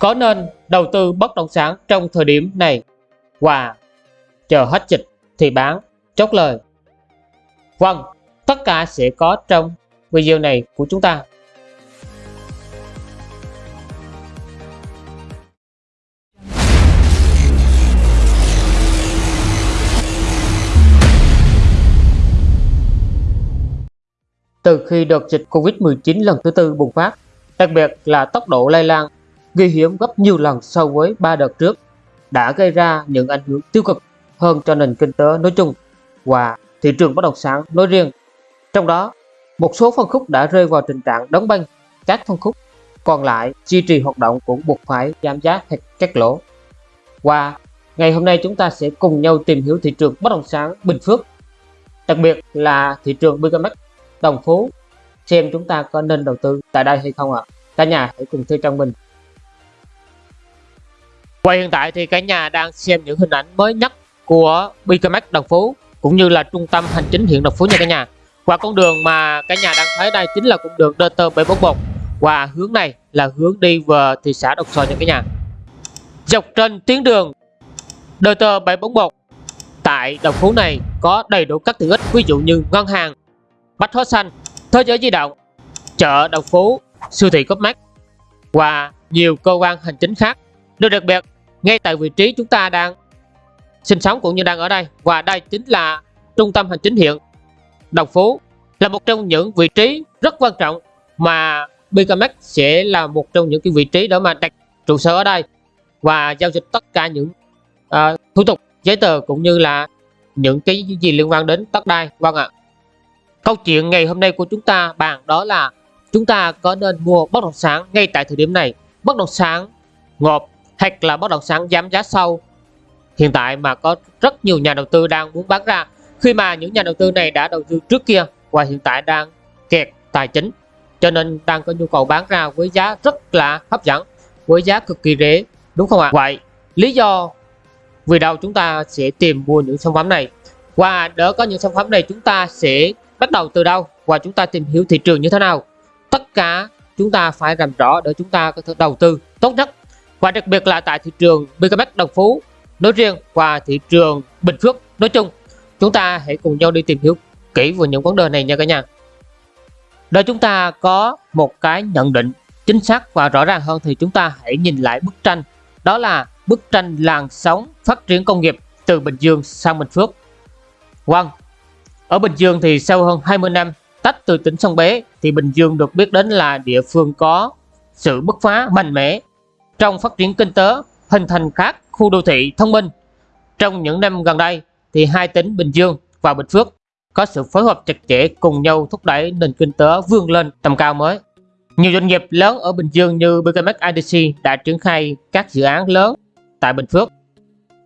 có nên đầu tư bất động sản trong thời điểm này? Và chờ hết dịch thì bán. Chốt lời. Vâng, tất cả sẽ có trong video này của chúng ta. Từ khi đợt dịch Covid-19 lần thứ tư bùng phát, đặc biệt là tốc độ lây lan nguy hiểm gấp nhiều lần so với ba đợt trước, đã gây ra những ảnh hưởng tiêu cực hơn cho nền kinh tế nói chung và thị trường bất động sản nói riêng. Trong đó, một số phân khúc đã rơi vào tình trạng đóng băng, các phân khúc còn lại duy trì hoạt động cũng buộc phải giảm giá hoặc cắt lỗ. Và ngày hôm nay chúng ta sẽ cùng nhau tìm hiểu thị trường bất động sản Bình Phước, đặc biệt là thị trường BKMX Đồng Phú, xem chúng ta có nên đầu tư tại đây hay không ạ. À. Cả nhà hãy cùng theo trong mình và hiện tại thì cả nhà đang xem những hình ảnh mới nhất của BKMX Đồng Phú cũng như là trung tâm hành chính huyện Đồng Phú nha cả nhà. Và con đường mà cả nhà đang thấy đây chính là con đường DT741 và hướng này là hướng đi về thị xã Đồng Xoài nha cả nhà. Dọc trên tuyến đường DT741 tại Đồng Phú này có đầy đủ các tiện ích ví dụ như ngân hàng, bách hóa xanh, thế giới di động, chợ Đồng Phú, siêu thị Copmark và nhiều cơ quan hành chính khác. Điều đặc biệt ngay tại vị trí chúng ta đang sinh sống cũng như đang ở đây. Và đây chính là trung tâm hành chính hiện Đồng Phú là một trong những vị trí rất quan trọng mà BKMX sẽ là một trong những cái vị trí để mà đặt trụ sở ở đây và giao dịch tất cả những uh, thủ tục giấy tờ cũng như là những cái gì liên quan đến đất đai. Vâng ạ. Câu chuyện ngày hôm nay của chúng ta bàn đó là chúng ta có nên mua bất động sản ngay tại thời điểm này. Bất động sản ngộp thật là bất động sản giảm giá sâu. Hiện tại mà có rất nhiều nhà đầu tư đang muốn bán ra. Khi mà những nhà đầu tư này đã đầu tư trước kia và hiện tại đang kẹt tài chính. Cho nên đang có nhu cầu bán ra với giá rất là hấp dẫn, với giá cực kỳ rẻ, đúng không ạ? Vậy lý do vì đâu chúng ta sẽ tìm mua những sản phẩm này? Và để có những sản phẩm này chúng ta sẽ bắt đầu từ đâu? Và chúng ta tìm hiểu thị trường như thế nào? Tất cả chúng ta phải làm rõ để chúng ta có thể đầu tư tốt nhất và đặc biệt là tại thị trường BKMX Đồng Phú nói riêng và thị trường Bình Phước nói chung. Chúng ta hãy cùng nhau đi tìm hiểu kỹ về những vấn đề này nha cả nhà. Để chúng ta có một cái nhận định chính xác và rõ ràng hơn thì chúng ta hãy nhìn lại bức tranh. Đó là bức tranh làn sóng phát triển công nghiệp từ Bình Dương sang Bình Phước. Vâng, ở Bình Dương thì sau hơn 20 năm tách từ tỉnh Sông Bé thì Bình Dương được biết đến là địa phương có sự bứt phá mạnh mẽ trong phát triển kinh tế, hình thành các khu đô thị thông minh. Trong những năm gần đây, thì hai tỉnh Bình Dương và Bình Phước có sự phối hợp chặt chẽ cùng nhau thúc đẩy nền kinh tế vươn lên tầm cao mới. Nhiều doanh nghiệp lớn ở Bình Dương như BKMX IDC đã triển khai các dự án lớn tại Bình Phước.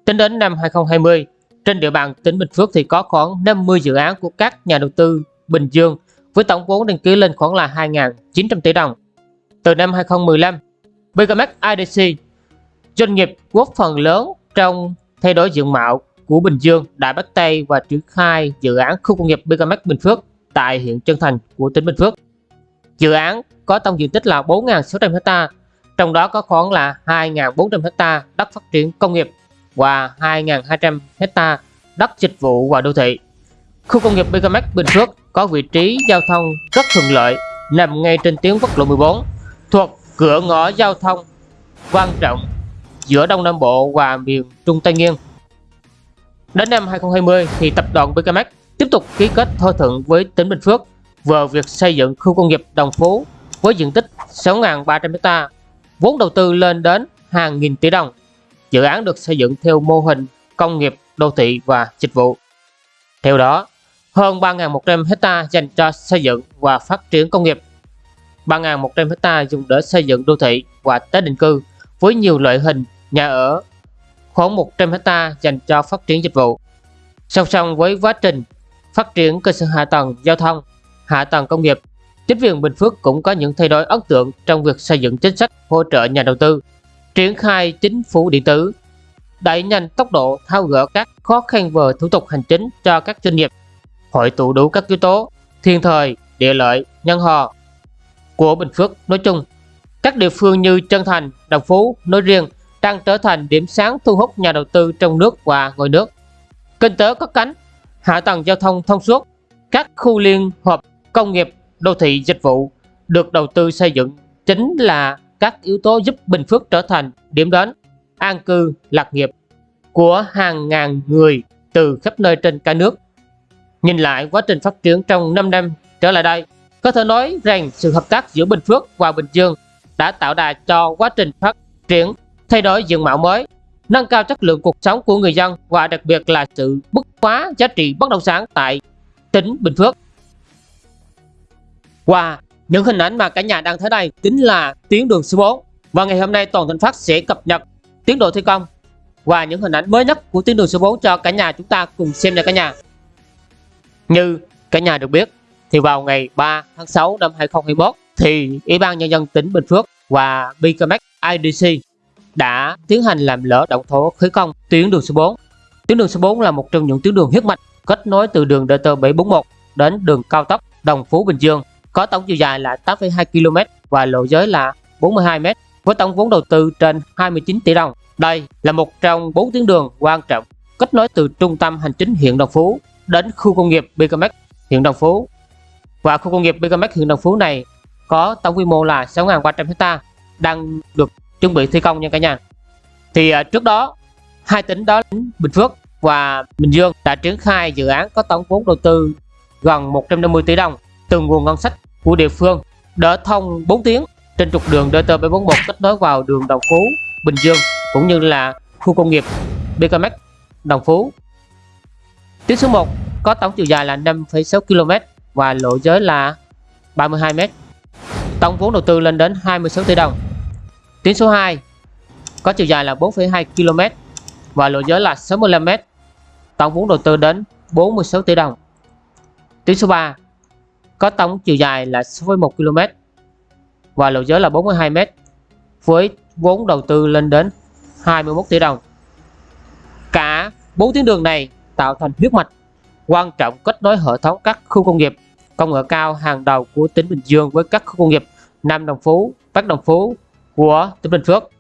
Tính đến năm 2020, trên địa bàn tỉnh Bình Phước thì có khoảng 50 dự án của các nhà đầu tư Bình Dương với tổng vốn đăng ký lên khoảng là 2.900 tỷ đồng. Từ năm 2015, BKMX IDC, doanh nghiệp góp phần lớn trong thay đổi diện mạo của Bình Dương đại bắc tây và triển khai dự án khu công nghiệp BKMX Bình Phước tại huyện Trân Thành của tỉnh Bình Phước. Dự án có tổng diện tích là 4.600 ha, trong đó có khoảng là 2.400 ha đất phát triển công nghiệp và 2.200 ha đất dịch vụ và đô thị. Khu công nghiệp BKMX Bình Phước có vị trí giao thông rất thuận lợi, nằm ngay trên tuyến quốc lộ 14, thuộc cửa ngõ giao thông quan trọng giữa Đông Nam Bộ và miền Trung Tây Nguyên. Đến năm 2020 thì tập đoàn BKMX tiếp tục ký kết thỏa thuận với tỉnh Bình Phước về việc xây dựng khu công nghiệp Đồng Phú với diện tích 6.300 ha, vốn đầu tư lên đến hàng nghìn tỷ đồng. Dự án được xây dựng theo mô hình công nghiệp, đô thị và dịch vụ. Theo đó, hơn 3.100 ha dành cho xây dựng và phát triển công nghiệp 3.100 ha dùng để xây dựng đô thị và tái định cư với nhiều loại hình nhà ở, khoảng 100 ha dành cho phát triển dịch vụ. Song song với quá trình phát triển cơ sở hạ tầng giao thông, hạ tầng công nghiệp, chính quyền Bình Phước cũng có những thay đổi ấn tượng trong việc xây dựng chính sách hỗ trợ nhà đầu tư, triển khai chính phủ điện tử, đẩy nhanh tốc độ thao gỡ các khó khăn về thủ tục hành chính cho các doanh nghiệp, hội tụ đủ các yếu tố thiên thời, địa lợi, nhân hòa của Bình Phước nói chung Các địa phương như Trân Thành, Đồng Phú nói riêng đang trở thành điểm sáng thu hút nhà đầu tư trong nước và ngoài nước. Kinh tế có cánh, hạ tầng giao thông thông suốt, các khu liên hợp công nghiệp, đô thị dịch vụ được đầu tư xây dựng chính là các yếu tố giúp Bình Phước trở thành điểm đến an cư lạc nghiệp của hàng ngàn người từ khắp nơi trên cả nước. Nhìn lại quá trình phát triển trong 5 năm trở lại đây, có thể nói rằng sự hợp tác giữa Bình Phước và Bình Dương đã tạo đà cho quá trình phát triển, thay đổi diện mạo mới, nâng cao chất lượng cuộc sống của người dân và đặc biệt là sự bứt phá giá trị bất động sản tại tỉnh Bình Phước. Và những hình ảnh mà cả nhà đang thấy đây chính là tuyến đường số 4 và ngày hôm nay Toàn thành Phát sẽ cập nhật tiến độ thi công và những hình ảnh mới nhất của tuyến đường số 4 cho cả nhà chúng ta cùng xem nha cả nhà. Như cả nhà được biết thì vào ngày 3 tháng 6 năm 2021 thì Ủy ban Nhân dân tỉnh Bình Phước và BKMX IDC đã tiến hành làm lỡ động thổ khởi công tuyến đường số 4. Tuyến đường số 4 là một trong những tuyến đường huyết mạch kết nối từ đường DT741 đến đường cao tốc Đồng Phú Bình Dương có tổng chiều dài là 8,2 km và lộ giới là 42 m với tổng vốn đầu tư trên 29 tỷ đồng. Đây là một trong bốn tuyến đường quan trọng kết nối từ trung tâm hành chính huyện Đồng Phú đến khu công nghiệp BKMX huyện Đồng Phú. Và khu công nghiệp BKMX huyện Đồng Phú này có tổng quy mô là 6.300 hecta đang được chuẩn bị thi công nha cả nhà. Thì uh, trước đó hai tỉnh đó Bình Phước và Bình Dương đã triển khai dự án có tổng vốn đầu tư gần 150 tỷ đồng từ nguồn ngân sách của địa phương đỡ thông 4 tiếng trên trục đường DT741 kết nối vào đường Đồng Phú, Bình Dương cũng như là khu công nghiệp BKMX Đồng Phú. Tuyến số 1 có tổng chiều dài là 5,6 km và lộ giới là 32 m. Tổng vốn đầu tư lên đến 26 tỷ đồng. Tuyến số 2 có chiều dài là 4,2 km và lộ giới là 65 m. Tổng vốn đầu tư đến 46 tỷ đồng. Tuyến số 3 có tổng chiều dài là 6,1 km và lộ giới là 42 m với vốn đầu tư lên đến 21 tỷ đồng. Cả bốn tuyến đường này tạo thành huyết mạch quan trọng kết nối hệ thống các khu công nghiệp công nghệ cao hàng đầu của tỉnh Bình Dương với các khu công nghiệp Nam Đồng Phú, Bắc Đồng Phú của tỉnh Bình Phước.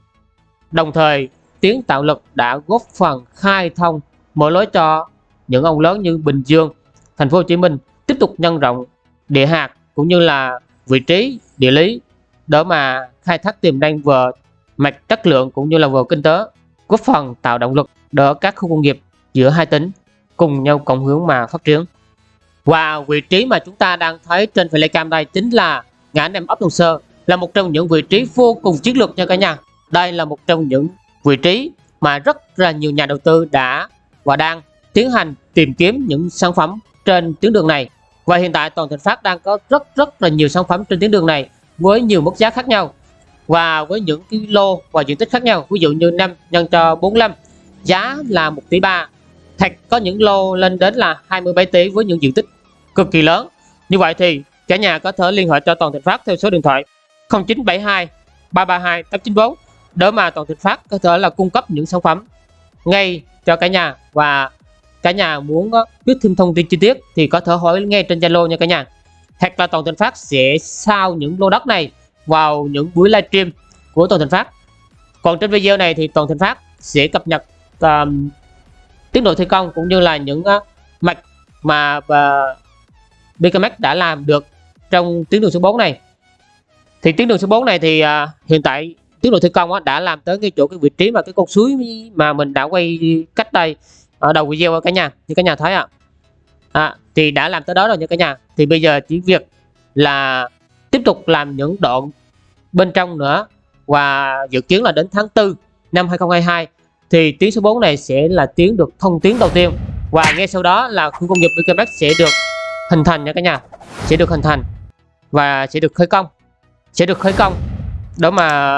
Đồng thời, tiếng tạo lực đã góp phần khai thông mở lối cho những ông lớn như Bình Dương, Thành phố Hồ Chí Minh tiếp tục nhân rộng địa hạt cũng như là vị trí địa lý để mà khai thác tiềm năng về mặt chất lượng cũng như là về kinh tế góp phần tạo động lực đỡ các khu công nghiệp giữa hai tỉnh cùng nhau cộng hướng mà phát triển. Và vị trí mà chúng ta đang thấy trên flycam đây chính là ngã năm ấp Đồng Sơ, là một trong những vị trí vô cùng chiến lược nha cả nhà. Đây là một trong những vị trí mà rất là nhiều nhà đầu tư đã và đang tiến hành tìm kiếm những sản phẩm trên tuyến đường này. Và hiện tại toàn Thịnh Phát đang có rất rất là nhiều sản phẩm trên tuyến đường này với nhiều mức giá khác nhau và với những cái lô và diện tích khác nhau. Ví dụ như 5 nhân cho 45 giá là 1 tỷ 3 thật có những lô lên đến là 27 tỷ với những diện tích cực kỳ lớn. Như vậy thì cả nhà có thể liên hệ cho Toàn Thịnh Phát theo số điện thoại 0972 332 894 để mà Toàn Thịnh Phát có thể là cung cấp những sản phẩm ngay cho cả nhà. Và cả nhà muốn ờ, biết thêm thông tin chi tiết thì có thể hỏi ngay trên Zalo nha cả nhà. Hoặc là Toàn Thịnh Phát sẽ sao những lô đất này vào những buổi livestream của Toàn Thịnh Phát. Còn trên video này thì Toàn Thịnh Phát sẽ cập nhật um, tiến độ thi công cũng như là những uh, mạch mà à, uh, BKMX đã làm được trong tuyến đường số 4 này thì tuyến đường số 4 này thì uh, hiện tại tiến độ thi công uh, đã làm tới cái chỗ cái vị trí mà cái con suối mà mình đã quay cách đây ở đầu video cả nhà như cả nhà thấy ạ à. à, thì đã làm tới đó rồi nha cả nhà thì bây giờ chỉ việc là tiếp tục làm những đoạn bên trong nữa và dự kiến là đến tháng 4 năm 2022 thì tuyến số 4 này sẽ là tuyến được thông tuyến đầu tiên. Và ngay sau đó là khu công nghiệp BKMX sẽ được hình thành nha cả nhà. Sẽ được hình thành và sẽ được khởi công. Sẽ được khởi công đó mà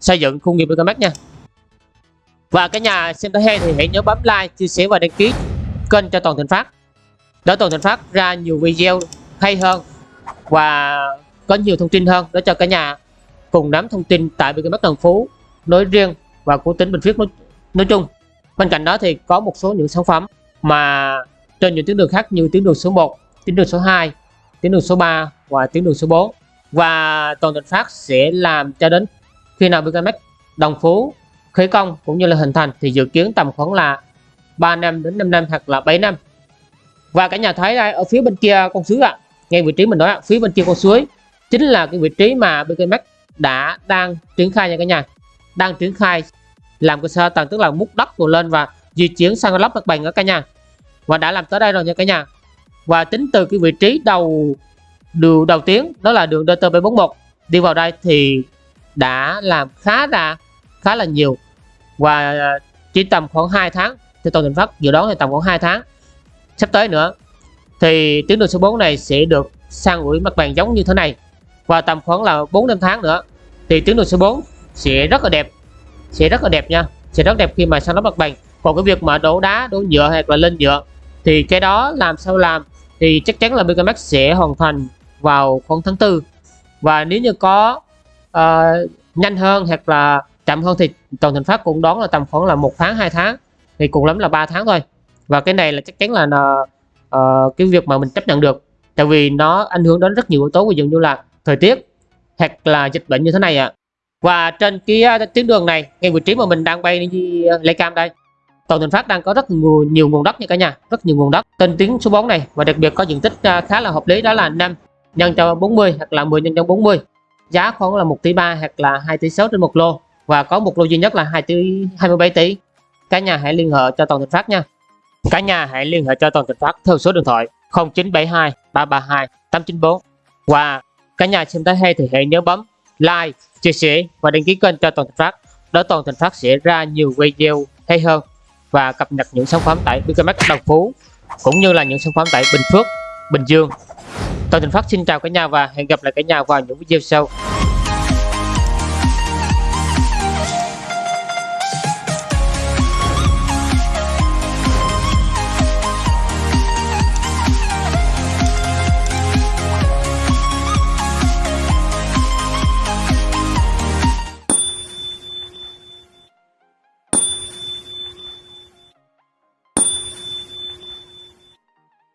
xây dựng khu công nghiệp BKMX nha. Và cả nhà xem thấy hay thì hãy nhớ bấm like, chia sẻ và đăng ký kênh cho Toàn Thịnh Phát. Để Toàn Thịnh Phát ra nhiều video hay hơn và có nhiều thông tin hơn để cho cả nhà cùng nắm thông tin tại BKMX Đồng Phú nói riêng và của tỉnh Bình Phước nói, nói chung. Bên cạnh đó thì có một số những sản phẩm mà trên những tuyến đường khác như tuyến đường số 1, tuyến đường số 2, tuyến đường số 3 và tuyến đường số 4 và toàn thịnh phát sẽ làm cho đến khi nào BKMX đồng phú khởi công cũng như là hình thành thì dự kiến tầm khoảng là 3 năm đến 5 năm hoặc là 7 năm và cả nhà thấy đây ở phía bên kia con suối ạ à, ngay vị trí mình nói à, phía bên kia con suối chính là cái vị trí mà BKMX đã đang triển khai nha cả nhà đang triển khai làm cơ sở tầng tức là múc đất rồi lên và di chuyển sang lắp mặt bằng ở cả nhà. Và đã làm tới đây rồi nha cả nhà. Và tính từ cái vị trí đầu, đường đầu tiến, đó là đường DT741 đi vào đây thì đã làm khá là khá là nhiều. Và chỉ tầm khoảng 2 tháng, thì toàn định phát dự đoán thì tầm khoảng 2 tháng. Sắp tới nữa, thì tuyến đường số 4 này sẽ được sang ủi mặt bằng giống như thế này. Và tầm khoảng là 4 năm tháng nữa, thì tuyến đường số 4 sẽ rất là đẹp sẽ rất là đẹp nha. Sẽ rất đẹp khi mà sang lắp mặt bằng còn cái việc mà đổ đá đổ nhựa hay là lên nhựa thì cái đó làm sao làm thì chắc chắn là Megamax sẽ hoàn thành vào khoảng tháng 4 và nếu như có uh, nhanh hơn hoặc là chậm hơn thì toàn thành phát cũng đón là tầm khoảng là một tháng hai tháng thì cùng lắm là 3 tháng thôi. Và cái này là chắc chắn là uh, cái việc mà mình chấp nhận được. Tại vì nó ảnh hưởng đến rất nhiều yếu tố ví dụ như là thời tiết hoặc là dịch bệnh như thế này ạ. à và trên cái tuyến đường này ngay vị trí mà mình đang bay đi ờ, uh, lấy cam đây toàn thành phát đang có rất nhiều, nhiều nguồn đất nha cả nhà rất nhiều nguồn đất. Tên tiếng số 4 này và đặc biệt có diện tích ờ, khá là hợp lý đó là 5 nhân cho 40 hoặc là 10 nhân cho 40 giá khoảng là 1 tỷ 3 hoặc là 2 tỷ 6 trên một lô và có một lô duy nhất là 2 tỷ 27 tỷ. Cả nhà hãy liên hệ cho toàn thành phát nha. Cả nhà hãy liên hệ cho toàn thành phát theo số điện thoại 0972 332 894 và cả nhà xem tới hay thì hãy nhớ bấm like chia sẻ và đăng ký kênh cho toàn thành phát để toàn thành phát sẽ ra nhiều video hay hơn và cập nhật những sản phẩm tại BKMX Đồng Phú cũng như là những sản phẩm tại Bình Phước, Bình Dương. Toàn Thành Phát xin chào cả nhà và hẹn gặp lại cả nhà vào những video sau.